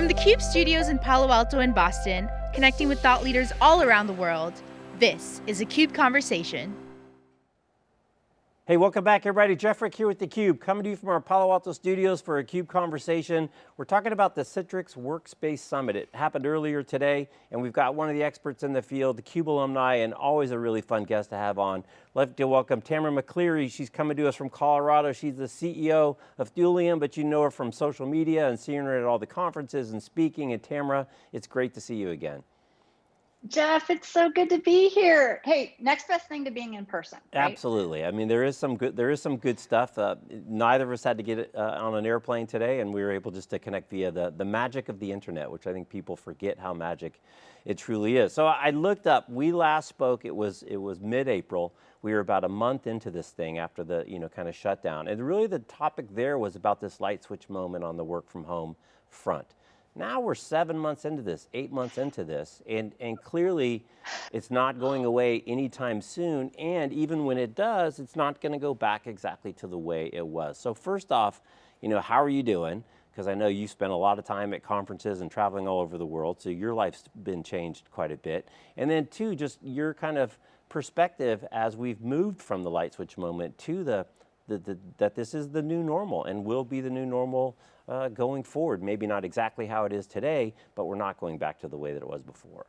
From the CUBE studios in Palo Alto and Boston, connecting with thought leaders all around the world, this is a CUBE Conversation. Hey, welcome back everybody. Jeff Frick here with theCUBE, coming to you from our Palo Alto studios for a CUBE conversation. We're talking about the Citrix Workspace Summit. It happened earlier today, and we've got one of the experts in the field, the CUBE alumni, and always a really fun guest to have on. Love to welcome Tamara McCleary. She's coming to us from Colorado. She's the CEO of Thulium, but you know her from social media and seeing her at all the conferences and speaking. And Tamara, it's great to see you again. Jeff, it's so good to be here. Hey, next best thing to being in person. Right? Absolutely. I mean, there is some good. There is some good stuff. Uh, neither of us had to get uh, on an airplane today, and we were able just to connect via the the magic of the internet, which I think people forget how magic it truly is. So I looked up. We last spoke. It was it was mid-April. We were about a month into this thing after the you know kind of shutdown, and really the topic there was about this light switch moment on the work from home front. Now we're seven months into this, eight months into this, and, and clearly it's not going away anytime soon, and even when it does, it's not going to go back exactly to the way it was. So first off, you know, how are you doing? Because I know you spend a lot of time at conferences and traveling all over the world, so your life's been changed quite a bit. And then two, just your kind of perspective as we've moved from the light switch moment to the, the, the that this is the new normal and will be the new normal uh, going forward. Maybe not exactly how it is today, but we're not going back to the way that it was before.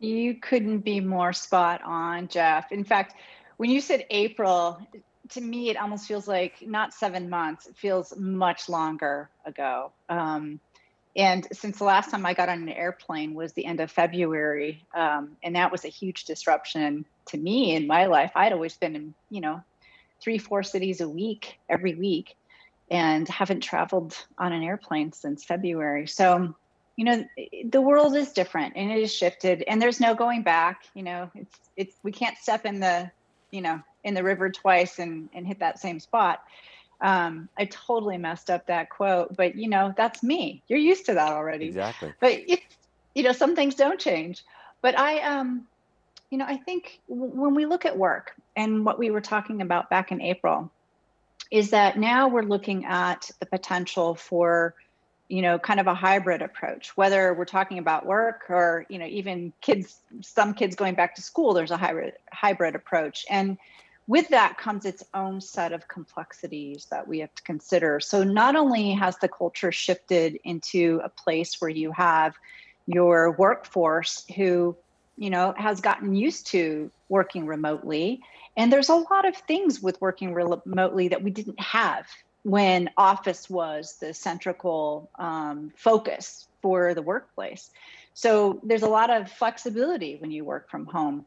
You couldn't be more spot on, Jeff. In fact, when you said April, to me, it almost feels like not seven months, it feels much longer ago. Um, and since the last time I got on an airplane was the end of February, um, and that was a huge disruption to me in my life. I'd always been in, you know, three, four cities a week, every week and haven't traveled on an airplane since February. So, you know, the world is different and it has shifted and there's no going back, you know, it's, it's, we can't step in the, you know, in the river twice and, and hit that same spot. Um, I totally messed up that quote, but you know, that's me. You're used to that already. Exactly. But it's, you know, some things don't change. But I, um, you know, I think when we look at work and what we were talking about back in April, is that now we're looking at the potential for you know kind of a hybrid approach whether we're talking about work or you know even kids some kids going back to school there's a hybrid hybrid approach. And with that comes its own set of complexities that we have to consider. So not only has the culture shifted into a place where you have your workforce who you know has gotten used to working remotely and there's a lot of things with working remotely that we didn't have when office was the central um, focus for the workplace. So there's a lot of flexibility when you work from home.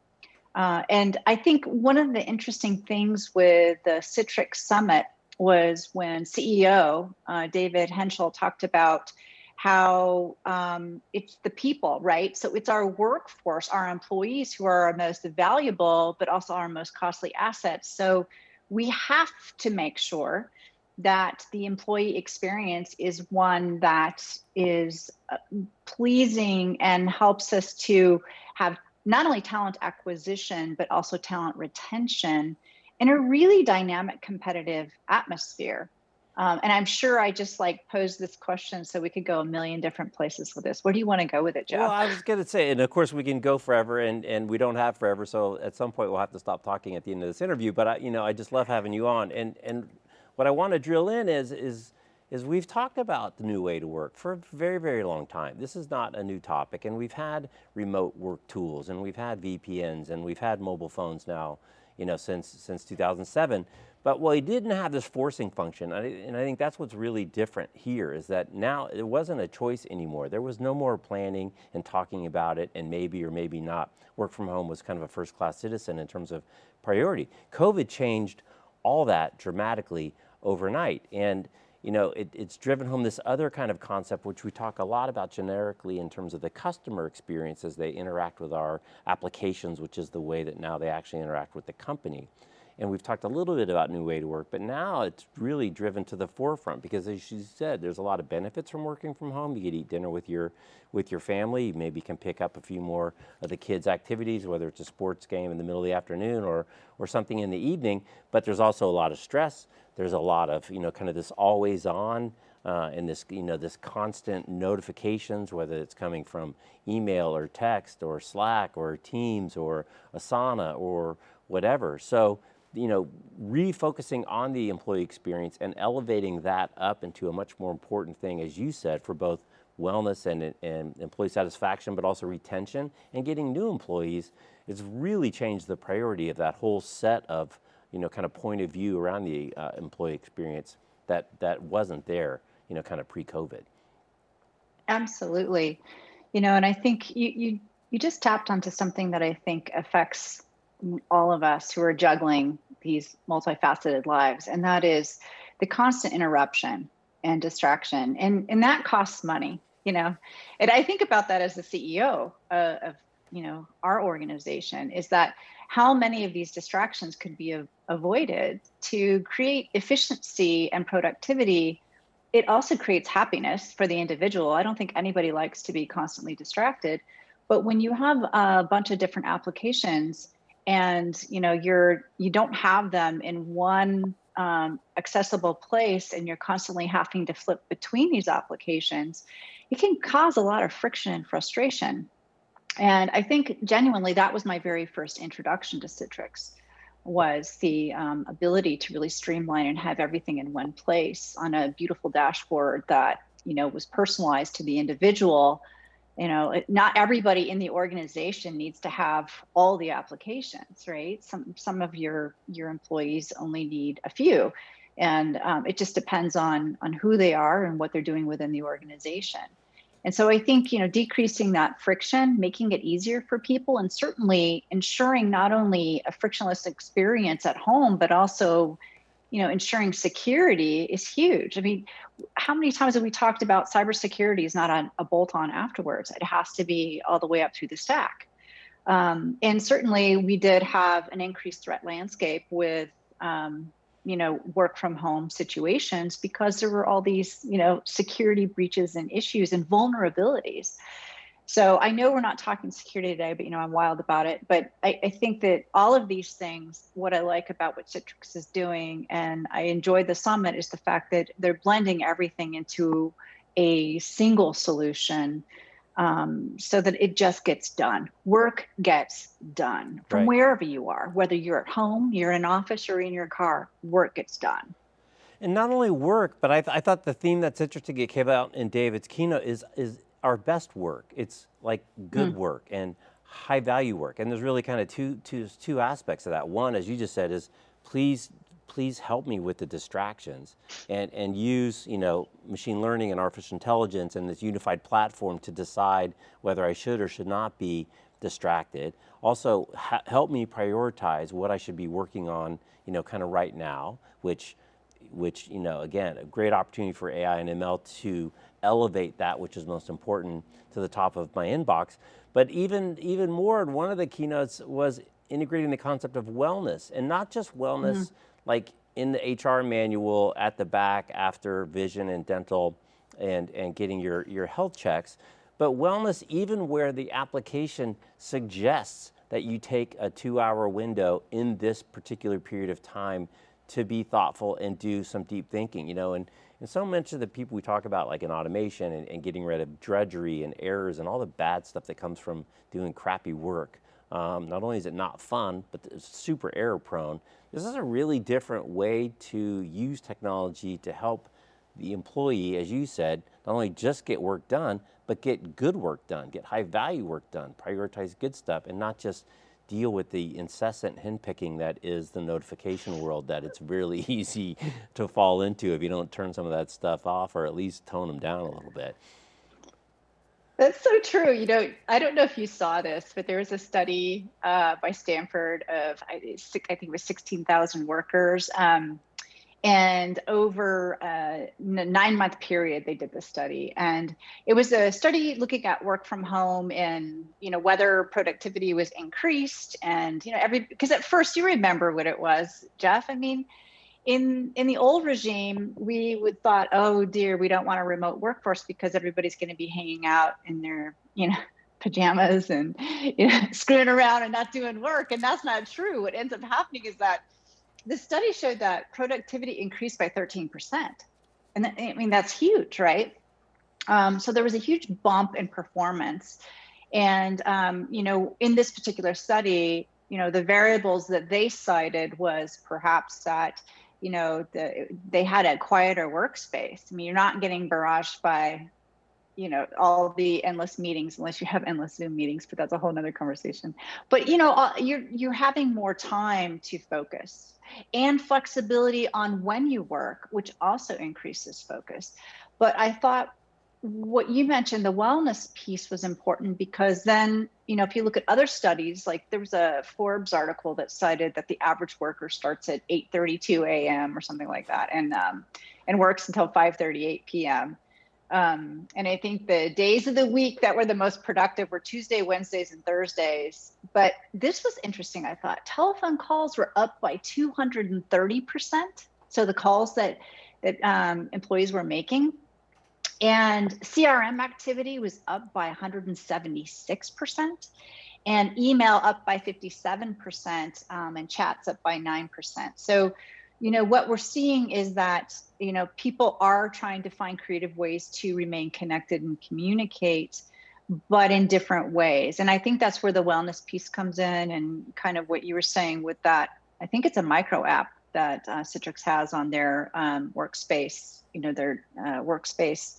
Uh, and I think one of the interesting things with the Citrix Summit was when CEO uh, David Henshall talked about how um, it's the people, right? So it's our workforce, our employees who are our most valuable, but also our most costly assets. So we have to make sure that the employee experience is one that is uh, pleasing and helps us to have not only talent acquisition, but also talent retention in a really dynamic competitive atmosphere. Um, and I'm sure I just like posed this question so we could go a million different places with this. Where do you want to go with it, Jeff? Well, I was going to say, and of course we can go forever and, and we don't have forever. So at some point we'll have to stop talking at the end of this interview, but I, you know, I just love having you on. And, and what I want to drill in is, is, is we've talked about the new way to work for a very, very long time. This is not a new topic and we've had remote work tools and we've had VPNs and we've had mobile phones now, you know, since, since 2007. But well, he didn't have this forcing function, and I think that's what's really different here, is that now it wasn't a choice anymore. There was no more planning and talking about it, and maybe or maybe not. Work from home was kind of a first-class citizen in terms of priority. COVID changed all that dramatically overnight, and you know, it, it's driven home this other kind of concept, which we talk a lot about generically in terms of the customer experience as they interact with our applications, which is the way that now they actually interact with the company. And we've talked a little bit about new way to work, but now it's really driven to the forefront because as you said, there's a lot of benefits from working from home. You get eat dinner with your, with your family. You maybe can pick up a few more of the kids' activities, whether it's a sports game in the middle of the afternoon or, or something in the evening, but there's also a lot of stress. There's a lot of, you know, kind of this always on uh, and this, you know, this constant notifications, whether it's coming from email or text or Slack or Teams or Asana or whatever. So, you know, refocusing on the employee experience and elevating that up into a much more important thing, as you said, for both wellness and, and employee satisfaction, but also retention and getting new employees, it's really changed the priority of that whole set of, you know, kind of point of view around the uh, employee experience that, that wasn't there, you know, kind of pre-COVID. Absolutely. You know, and I think you, you, you just tapped onto something that I think affects all of us who are juggling these multifaceted lives, and that is the constant interruption and distraction. And, and that costs money you know and i think about that as the ceo uh, of you know our organization is that how many of these distractions could be avoided to create efficiency and productivity it also creates happiness for the individual i don't think anybody likes to be constantly distracted but when you have a bunch of different applications and you know you're you don't have them in one um, accessible place and you're constantly having to flip between these applications it can cause a lot of friction and frustration. And I think genuinely that was my very first introduction to Citrix was the um, ability to really streamline and have everything in one place on a beautiful dashboard that you know was personalized to the individual you know not everybody in the organization needs to have all the applications right? Some some of your your employees only need a few. And um, it just depends on on who they are and what they're doing within the organization. And so i think you know decreasing that friction making it easier for people and certainly ensuring not only a frictionless experience at home but also you know ensuring security is huge. I mean how many times have we talked about cybersecurity is not a, a bolt on afterwards? It has to be all the way up through the stack. Um, and certainly we did have an increased threat landscape with um, you know work from home situations because there were all these you know security breaches and issues and vulnerabilities so i know we're not talking security today but you know i'm wild about it but I, I, think that all of these things what i like about what citrix is doing and i enjoy the summit is the fact that they're blending everything into a single solution um, so that it just gets done. Work gets done from right. wherever you are, whether you're at home, you're in an office, or in your car, work gets done. And not only work, but I, th I thought the theme that's interesting that came out in David's keynote is, is our best work. It's like good mm. work and high value work. And there's really kind of two, two, two aspects of that. One, as you just said, is please please help me with the distractions and, and use you know, machine learning and artificial intelligence and this unified platform to decide whether I should or should not be distracted. Also, help me prioritize what I should be working on, you know, kind of right now, which, which, you know, again, a great opportunity for AI and ML to elevate that which is most important to the top of my inbox. But even, even more, one of the keynotes was integrating the concept of wellness and not just wellness mm like in the HR manual at the back after vision and dental and, and getting your, your health checks, but wellness even where the application suggests that you take a two hour window in this particular period of time to be thoughtful and do some deep thinking, you know, and, and so much of the people we talk about like in automation and, and getting rid of drudgery and errors and all the bad stuff that comes from doing crappy work. Um, not only is it not fun, but it's super error prone. This is a really different way to use technology to help the employee, as you said, not only just get work done, but get good work done, get high value work done, prioritize good stuff, and not just deal with the incessant henpicking that is the notification world that it's really easy to fall into if you don't turn some of that stuff off or at least tone them down a little bit. That's so true. You know, I don't know if you saw this, but there was a study uh, by Stanford of I, think it was 16,000 workers, um, and over uh, a nine month period they did this study, and it was a study looking at work from home and you know whether productivity was increased, and you know every because at first you remember what it was, Jeff. I mean in in the old regime, we would thought, oh dear, we don't want a remote workforce because everybody's going to be hanging out in their you know pajamas and you know, screwing around and not doing work, and that's not true. What ends up happening is that the study showed that productivity increased by 13 percent And I mean, that's huge, right? Um, so there was a huge bump in performance. And, um, you know, in this particular study, you know, the variables that they cited was perhaps that, you know, the, they had a quieter workspace. I mean, you're not getting barraged by, you know, all the endless meetings, unless you have endless Zoom meetings, but that's a whole nother conversation. But, you know, uh, you're, you're having more time to focus and flexibility on when you work, which also increases focus. But I thought what you mentioned, the wellness piece was important because then, you know, if you look at other studies, like there was a Forbes article that cited that the average worker starts at 8:32 a.m. or something like that, and um, and works until 5:38 p.m. Um, and I think the days of the week that were the most productive were Tuesday, Wednesdays, and Thursdays. But this was interesting. I thought telephone calls were up by 230 percent. So the calls that that um, employees were making and CRM activity was up by 176%, and email up by 57%, um, and chats up by 9%. So, you know, what we're seeing is that, you know, people are trying to find creative ways to remain connected and communicate, but in different ways. And I think that's where the wellness piece comes in and kind of what you were saying with that. I think it's a micro app that uh, Citrix has on their um, workspace, you know, their uh, workspace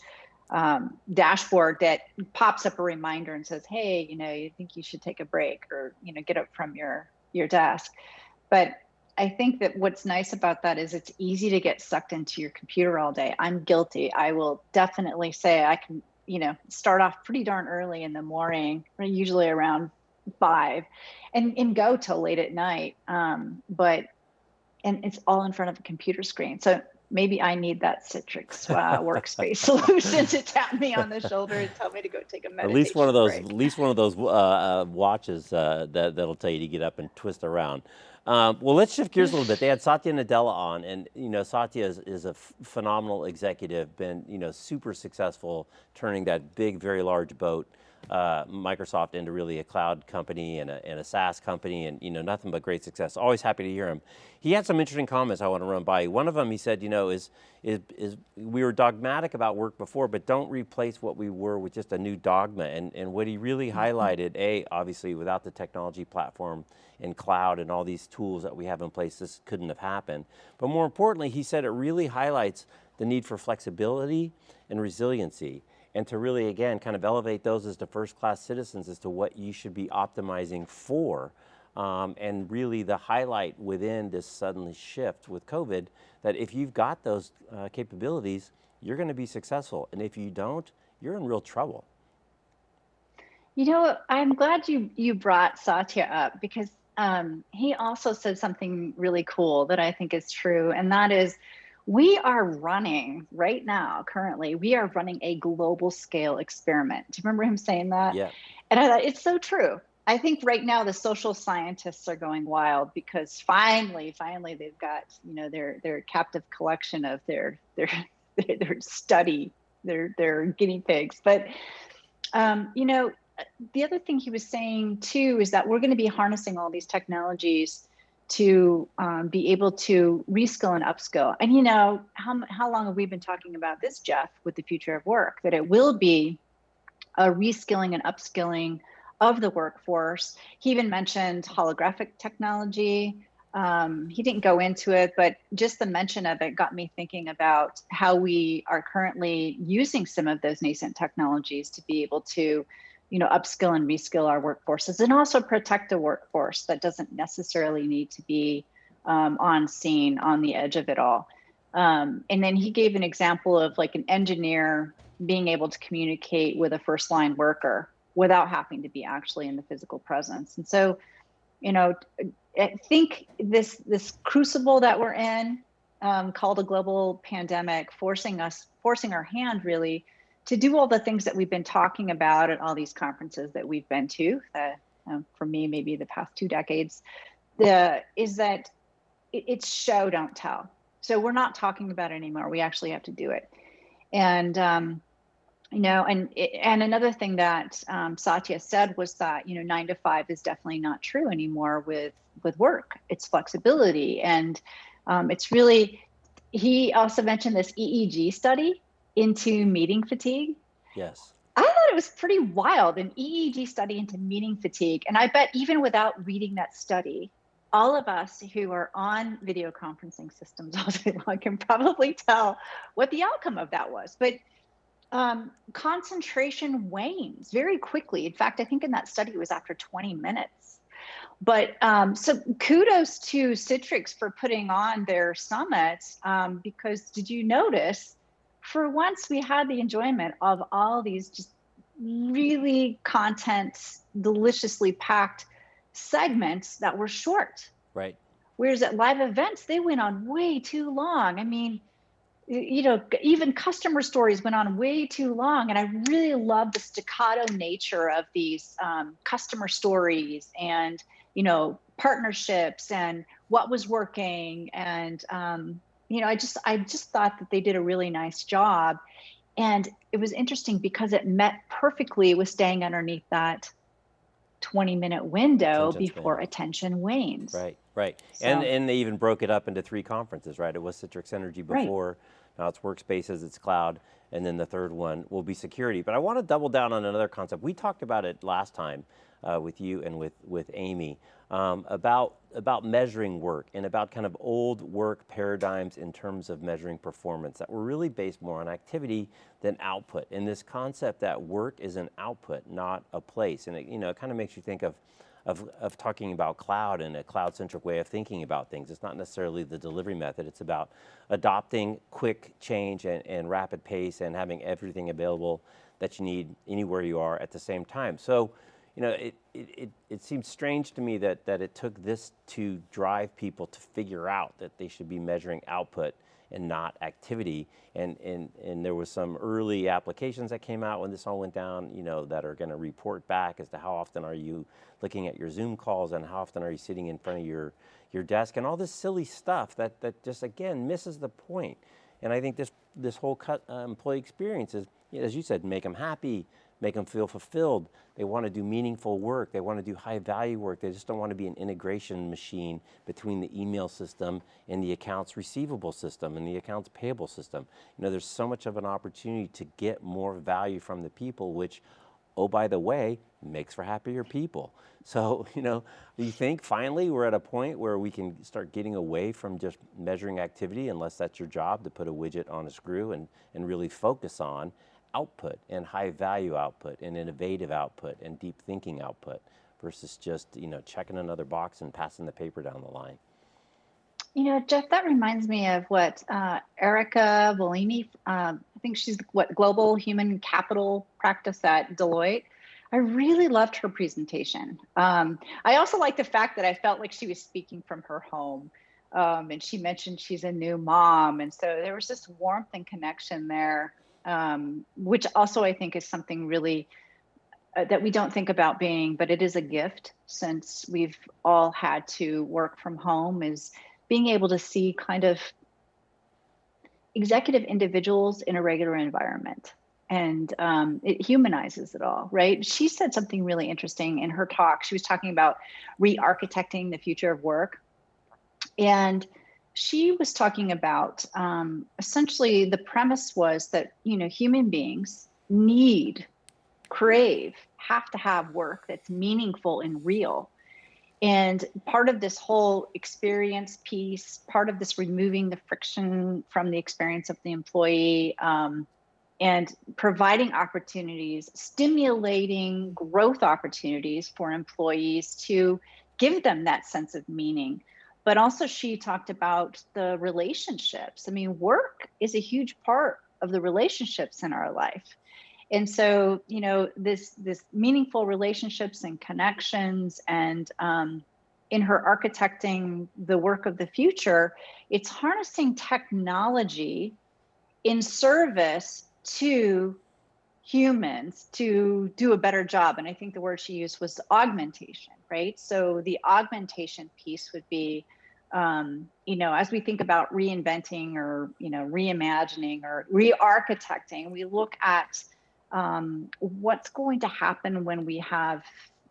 um, dashboard that pops up a reminder and says, "Hey, you know, you think you should take a break or you know get up from your your desk." But I think that what's nice about that is it's easy to get sucked into your computer all day. I'm guilty. I will definitely say I can, you know, start off pretty darn early in the morning, usually around five, and and go till late at night. Um, but and it's all in front of a computer screen. So maybe I need that Citrix uh, workspace solution to tap me on the shoulder and tell me to go take a meditation At least one of those, break. at least one of those uh, uh, watches uh, that that'll tell you to get up and twist around. Um, well, let's shift gears a little bit. They had Satya Nadella on, and you know Satya is, is a phenomenal executive, been you know super successful turning that big, very large boat uh, Microsoft into really a cloud company and a, and a SaaS company and you know nothing but great success. Always happy to hear him. He had some interesting comments I want to run by you. One of them he said, you know, is, is, is we were dogmatic about work before, but don't replace what we were with just a new dogma. And, and what he really mm-hmm. highlighted, A, obviously without the technology platform and cloud and all these tools that we have in place, this couldn't have happened. But more importantly, he said it really highlights the need for flexibility and resiliency and to really, again, kind of elevate those as the first class citizens as to what you should be optimizing for. Um, and really the highlight within this sudden shift with COVID, that if you've got those uh, capabilities, you're going to be successful. And if you don't, you're in real trouble. You know, I'm glad you you brought Satya up because um, he also said something really cool that I think is true, and that is we are running right now, currently, we are running a global scale experiment. Do you remember him saying that? Yeah. And I thought it's so true. I think right now the social scientists are going wild because finally, finally they've got, you know, their their captive collection of their their their study, their their guinea pigs. But um, you know, the other thing he was saying too is that we're going to be harnessing all these technologies to um, be able to reskill and upskill. And you know, how, how long have we been talking about this, Jeff, with the future of work, that it will be a reskilling and upskilling of the workforce. He even mentioned holographic technology. Um, he didn't go into it, but just the mention of it got me thinking about how we are currently using some of those nascent technologies to be able to you know, upskill and reskill our workforces and also protect a workforce that doesn't necessarily need to be um, on scene on the edge of it all. Um, and then he gave an example of like an engineer being able to communicate with a first line worker without having to be actually in the physical presence. And so, you know, I think this this crucible that we're in, um, called a global pandemic, forcing us, forcing our hand really to do all the things that we've been talking about at all these conferences that we've been to, uh, um, for me, maybe the past two decades, the, is that it, it's show, don't tell. So we're not talking about it anymore. We actually have to do it. And, um, you know, and and another thing that um, Satya said was that you know nine to five is definitely not true anymore with with work. It's flexibility, and um, it's really he also mentioned this EEG study into meeting fatigue. Yes. I thought it was pretty wild, an EEG study into meeting fatigue. And I bet even without reading that study, all of us who are on video conferencing systems all day long can probably tell what the outcome of that was. But um, concentration wanes very quickly. In fact, I think in that study it was after 20 minutes. But um, so kudos to Citrix for putting on their summit um, because did you notice for once we had the enjoyment of all these just really content deliciously packed segments that were short. Right. Whereas at live events, they went on way too long. I mean, you know, even customer stories went on way too long. And I really love the staccato nature of these um, customer stories and, you know, partnerships and what was working. And, um, you know, I just, I just thought that they did a really nice job. And it was interesting because it met perfectly with staying underneath that 20 minute window Attention before span. attention wanes. Right, right. And So- and they even broke it up into three conferences, right? It was Citrix Synergy before, Right. before, now it's workspaces, it's cloud, and then the third one will be security. But I want to double down on another concept. We talked about it last time uh, with you and with with Amy um, about about measuring work and about kind of old work paradigms in terms of measuring performance that were really based more on activity than output. And this concept that work is an output, not a place. And it, you know, it kind of makes you think of of, of talking about cloud and a cloud-centric way of thinking about things. It's not necessarily the delivery method. It's about adopting quick change and, and rapid pace and having everything available that you need anywhere you are at the same time. So, you know, it, it, it, it seems strange to me that, that it took this to drive people to figure out that they should be measuring output and not activity. And, and, and there was some early applications that came out when this all went down, you know, that are going to report back as to how often are you looking at your Zoom calls and how often are you sitting in front of your, your desk and all this silly stuff that, that just, again, misses the point. And I think this, this whole cut, uh, employee experience is, as you said, make them happy, make them feel fulfilled. They want to do meaningful work. They want to do high value work. They just don't want to be an integration machine between the email system and the accounts receivable system and the accounts payable system. You know, there's so much of an opportunity to get more value from the people, which, oh, by the way, makes for happier people. So, you know, you think finally we're at a point where we can start getting away from just measuring activity, unless that's your job to put a widget on a screw and, and really focus on output and high value output and innovative output and deep thinking output versus just, you know, checking another box and passing the paper down the line. You know, Jeff, that reminds me of what uh, Erica Volini, um, I think she's what global human capital practice at Deloitte. I really loved her presentation. Um, I also like the fact that I felt like she was speaking from her home. Um, and she mentioned she's a new mom. And so there was this warmth and connection there, um, which also I think is something really uh, that we don't think about being, but it is a gift since we've all had to work from home is being able to see kind of executive individuals in a regular environment. And um, it humanizes it all right? She said something really interesting in her talk. She was talking about re-architecting the future of work. And she was talking about um, essentially the premise was that you know human beings need crave have to have work that's meaningful and real and part of this whole experience piece part of this removing the friction from the experience of the employee um, and providing opportunities, stimulating growth opportunities for employees to give them that sense of meaning. But also, she talked about the relationships. I mean, work is a huge part of the relationships in our life. And so, you know, this this meaningful relationships and connections, and um, in her architecting the work of the future, it's harnessing technology in service to humans to do a better job. And I think the word she used was augmentation, right? So the augmentation piece would be, um, you know, as we think about reinventing or, you know, reimagining or re architecting, we look at um, what's going to happen when we have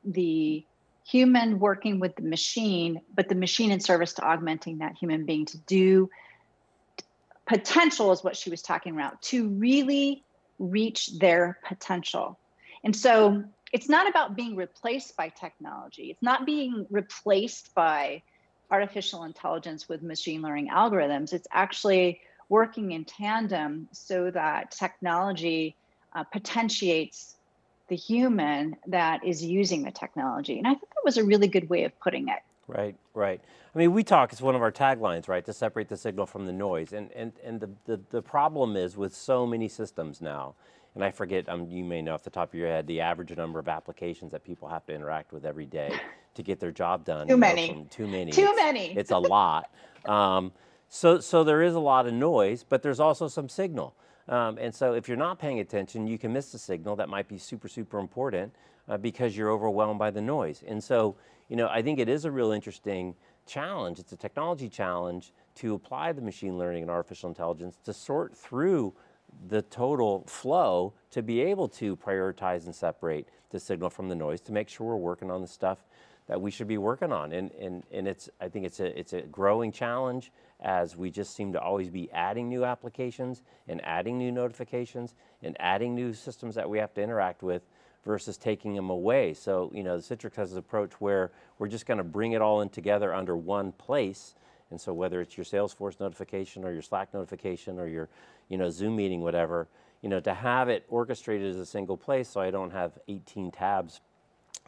the human working with the machine, but the machine in service to augmenting that human being to do potential is what she was talking about to really reach their potential. And so it's not about being replaced by technology. It's not being replaced by artificial intelligence with machine learning algorithms. It's actually working in tandem so that technology uh, potentiates the human that is using the technology. And I think that was a really good way of putting it. Right, right. I mean, we talk, it's one of our taglines, right, to separate the signal from the noise. And, and, and the, the, the problem is with so many systems now, and I forget, um, you may know off the top of your head, the average number of applications that people have to interact with every day to get their job done. Too many. Too many. Too it's, many. It's a lot. Um, so, so there is a lot of noise, but there's also some signal. Um, and so if you're not paying attention, you can miss the signal that might be super, super important uh, because you're overwhelmed by the noise. And so, you know, I think it is a real interesting challenge. It's a technology challenge to apply the machine learning and artificial intelligence to sort through the total flow to be able to prioritize and separate the signal from the noise to make sure we're working on the stuff that we should be working on. And, and, and it's, I think it's a, it's a growing challenge as we just seem to always be adding new applications and adding new notifications and adding new systems that we have to interact with versus taking them away. So, you know, Citrix has an approach where we're just going to bring it all in together under one place. And so whether it's your Salesforce notification or your Slack notification or your, you know, Zoom meeting, whatever, you know, to have it orchestrated as a single place so I don't have 18 tabs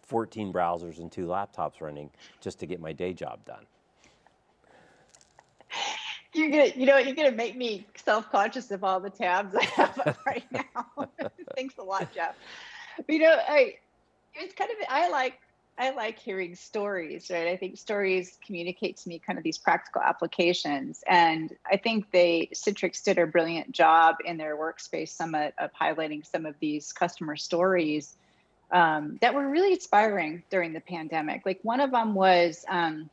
14 browsers and two laptops running just to get my day job done. You're gonna, you know, you're gonna make me self-conscious of all the tabs I have right now. Thanks a lot, Jeff. But, you know, I it's kind of I like I like hearing stories, right? I think stories communicate to me kind of these practical applications. And I think they Citrix did a brilliant job in their workspace summit of highlighting some of these customer stories um, that were really inspiring during the pandemic. Like one of them was um,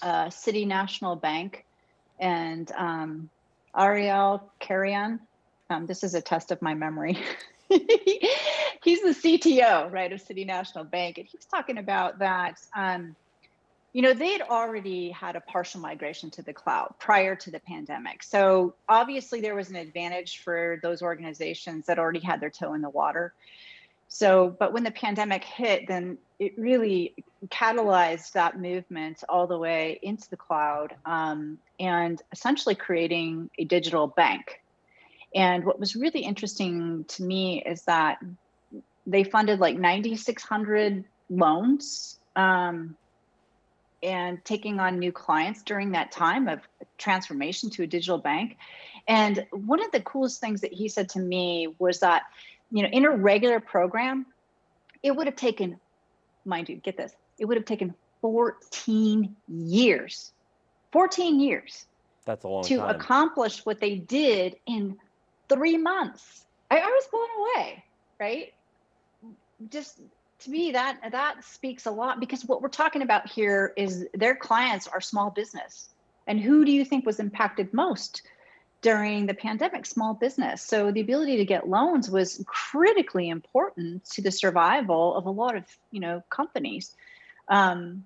uh, City National Bank and um, Ariel Carrion. Um, this is a test of my memory. He's the CTO, right, of City National Bank, and he was talking about that. Um, you know, they had already had a partial migration to the cloud prior to the pandemic. So obviously, there was an advantage for those organizations that already had their toe in the water. So, but when the pandemic hit, then it really catalyzed that movement all the way into the cloud um, and essentially creating a digital bank. And what was really interesting to me is that they funded like 9,600 loans um, and taking on new clients during that time of transformation to a digital bank. And one of the coolest things that he said to me was that you know, in a regular program, it would have taken, mind you, get this, it would have taken 14 years, 14 years. That's a long to time. accomplish what they did in three months. I, I was blown away, right? Just to me, that that speaks a lot because what we're talking about here is their clients are small business. And who do you think was impacted most? during the pandemic small business so the ability to get loans was critically important to the survival of a lot of you know companies um,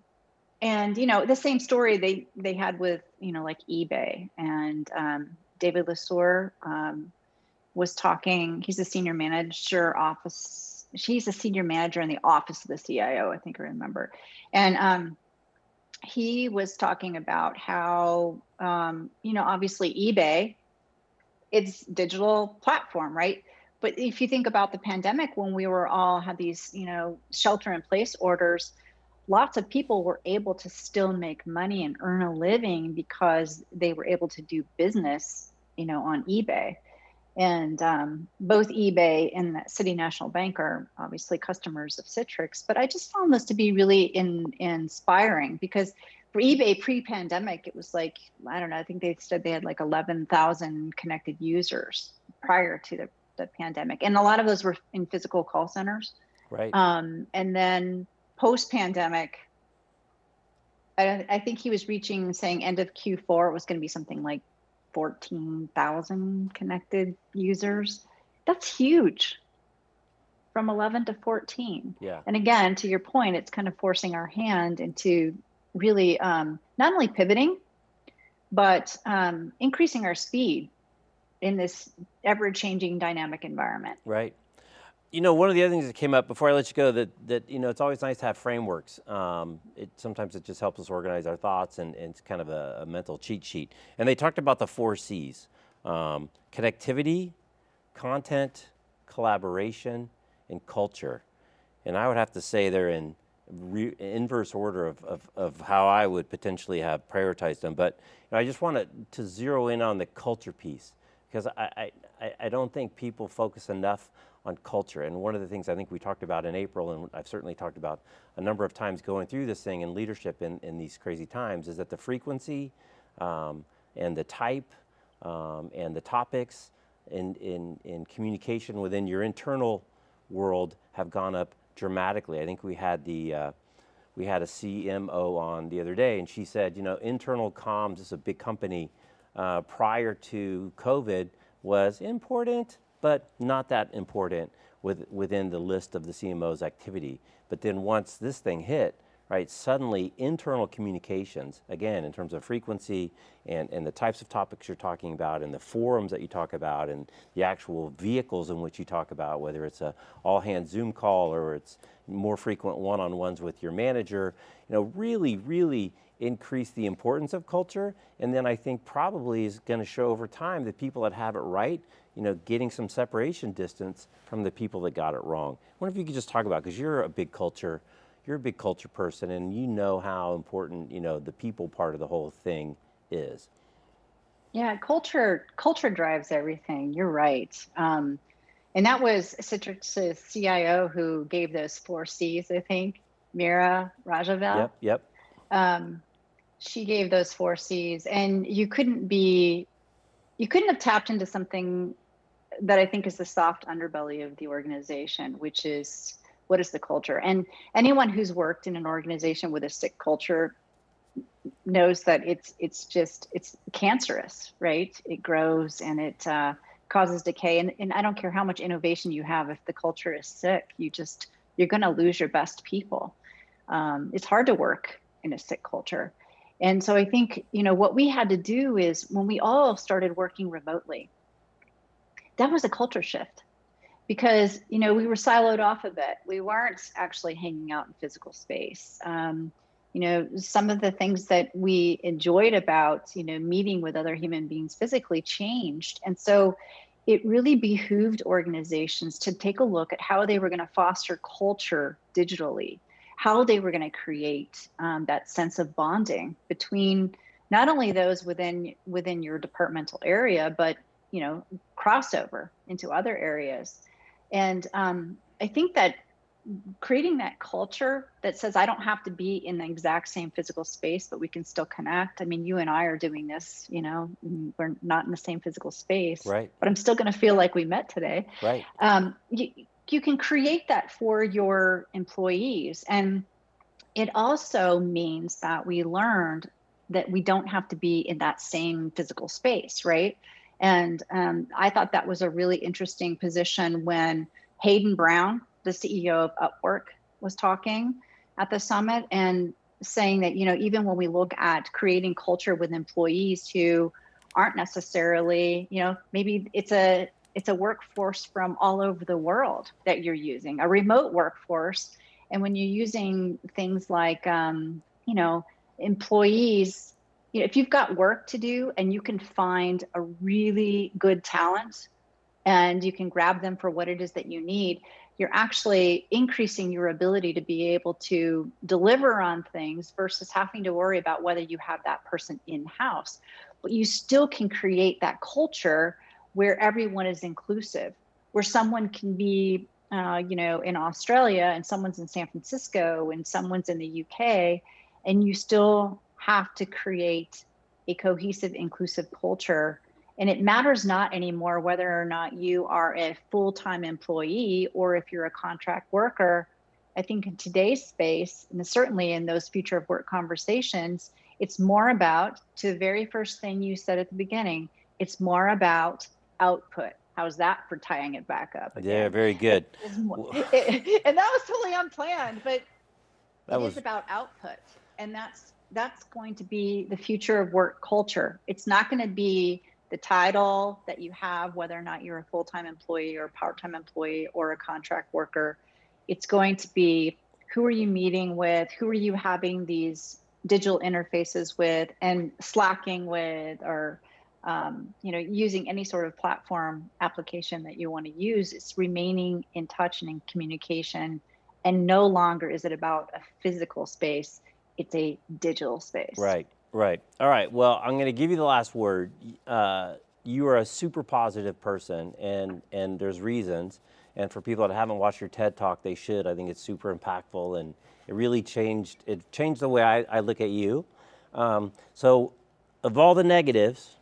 and you know the same story they they had with you know like ebay and um, david lesueur um, was talking he's a senior manager office she's a senior manager in the office of the cio i think i remember and um, he was talking about how um, you know obviously ebay it's digital platform, right? But if you think about the pandemic, when we were all had these, you know, shelter in place orders, lots of people were able to still make money and earn a living because they were able to do business, you know, on eBay. And um, both eBay and the City National Bank are obviously customers of Citrix. But I just found this to be really in, inspiring because for eBay pre-pandemic, it was like I don't know. I think they said they had like 11,000 connected users prior to the, the pandemic, and a lot of those were in physical call centers. Right. Um, and then post-pandemic, I, I think he was reaching saying end of Q4 it was going to be something like 14,000 connected users. That's huge from 11 to 14. Yeah. And again, to your point, it's kind of forcing our hand into really um, not only pivoting, but um, increasing our speed in this ever changing dynamic environment. Right. You know, one of the other things that came up before I let you go that, that you know, it's always nice to have frameworks. Um, it, sometimes it just helps us organize our thoughts and, and it's kind of a, a, mental cheat sheet. And they talked about the four C's, um, connectivity, content, collaboration, and culture. And I would have to say they're in inverse order of, of, of, how I would potentially have prioritized them. But you know, I just wanted to zero in on the culture piece because I, I, I don't think people focus enough on culture. And one of the things I think we talked about in April, and I've certainly talked about a number of times going through this thing in leadership in, in these crazy times, is that the frequency um, and the type um, and the topics in, in, in communication within your internal world have gone up dramatically. I think we had the uh, we had a CMO on the other day, and she said, you know, internal comms is a big company. Uh, prior to COVID was important, but not that important with, within the list of the CMO's activity. But then once this thing hit, right, suddenly internal communications, again, in terms of frequency and, and the types of topics you're talking about and the forums that you talk about and the actual vehicles in which you talk about, whether it's a all hands Zoom call or it's more frequent one-on-ones with your manager, you know, really, really increase the importance of culture. And then I think probably is going to show over time that people that have it right you know, getting some separation distance from the people that got it wrong. I wonder if you could just talk about, because you're a big culture, you're a big culture person and you know how important, you know, the people part of the whole thing is. Yeah, culture culture drives everything. You're right. Um, and that was Citrix's CIO who gave those four C's, I think, Meerah Rajavel. Yep, yep. Um, she gave those four C's, and you couldn't be, you couldn't have tapped into something that I think is the soft underbelly of the organization, which is what is the culture? And anyone who's worked in an organization with a sick culture knows that it's it's just it's cancerous, right? It grows and it uh, causes decay. And, and I don't care how much innovation you have, if the culture is sick, you just you're going to lose your best people. Um, it's hard to work in a sick culture. And so I think, you know, what we had to do is when we all started working remotely, that was a culture shift because you know we were siloed off a bit. We weren't actually hanging out in physical space. Um, you know some of the things that we enjoyed about you know meeting with other human beings physically changed. And so it really behooved organizations to take a look at how they were going to foster culture digitally how they were going to create um, that sense of bonding between not only those within within your departmental area but you know crossover into other areas. And um, i think that creating that culture that says i don't have to be in the exact same physical space but we can still connect. I mean you and i are doing this you know we're not in the same physical space right. but i'm still going to feel like we met today. Right. Um, you, you can create that for your employees. And it also means that we learned that we don't have to be in that same physical space right and um, I thought that was a really interesting position when Hayden Brown, the CEO of Upwork, was talking at the summit and saying that, you know, even when we look at creating culture with employees who aren't necessarily, you know, maybe it's a it's a workforce from all over the world that you're using, a remote workforce. And when you're using things like, um, you know, employees you know, if you've got work to do and you can find a really good talent and you can grab them for what it is that you need, you're actually increasing your ability to be able to deliver on things versus having to worry about whether you have that person in house. But you still can create that culture where everyone is inclusive, where someone can be, uh, you know, in Australia and someone's in San Francisco and someone's in the UK, and you still have to create a cohesive, inclusive culture. And it matters not anymore whether or not you are a full time employee or if you're a contract worker. I think in today's space, and certainly in those future of work conversations, it's more about, to the very first thing you said at the beginning, it's more about output. How's that for tying it back up? Again? Yeah, very good. More, it, and that was totally unplanned, but that was about output. And that's that's going to be the future of work culture. It's not going to be the title that you have, whether or not you're a full-time employee or a part-time employee or a contract worker. It's going to be who are you meeting with? Who are you having these digital interfaces with and slacking with or um, you know using any sort of platform application that you want to use it's remaining in touch and in communication and no longer is it about a physical space it's a digital space Right, right. All right. Well, I'm going to give you the last word. Uh, you are a super positive person, and and there's reasons. And for people that haven't watched your TED talk, they should. I think it's super impactful, and it really changed. It changed the way I, I look at you. Um, so, of all the negatives,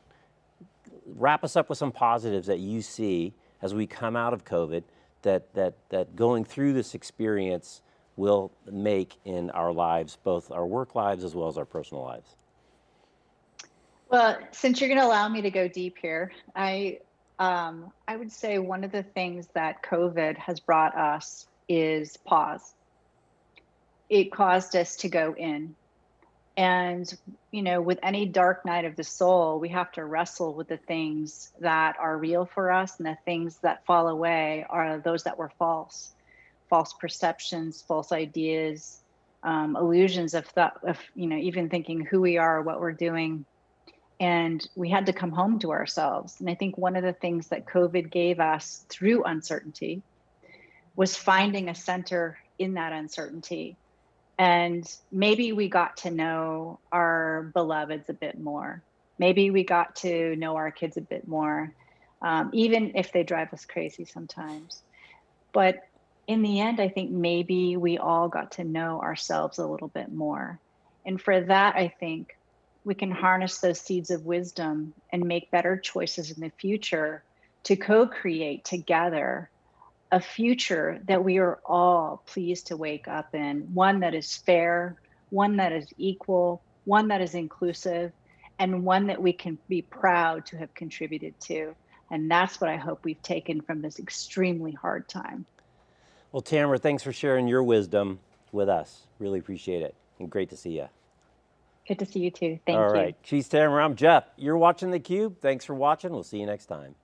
wrap us up with some positives that you see as we come out of COVID. That that that going through this experience will make in our lives, both our work lives as well as our personal lives. Well, since you're going to allow me to go deep here, I um, I would say one of the things that COVID has brought us is pause. It caused us to go in. And, you know, with any dark night of the soul, we have to wrestle with the things that are real for us and the things that fall away are those that were false false perceptions, false ideas, um, illusions of thought, of, you know, even thinking who we are, what we're doing and we had to come home to ourselves. And I think one of the things that COVID gave us through uncertainty was finding a center in that uncertainty. And maybe we got to know our beloveds a bit more. Maybe we got to know our kids a bit more, um, even if they drive us crazy sometimes. But in the end, I think maybe we all got to know ourselves a little bit more. And for that, I think we can harness those seeds of wisdom and make better choices in the future to co create together a future that we are all pleased to wake up in one that is fair, one that is equal, one that is inclusive, and one that we can be proud to have contributed to. And that's what I hope we've taken from this extremely hard time. Well, Tamara, thanks for sharing your wisdom with us. Really appreciate it. And great to see you. Good to see you too. Thank All you. right. She's Tamara. I'm Jeff. You're watching theCUBE. Thanks for watching. We'll see you next time.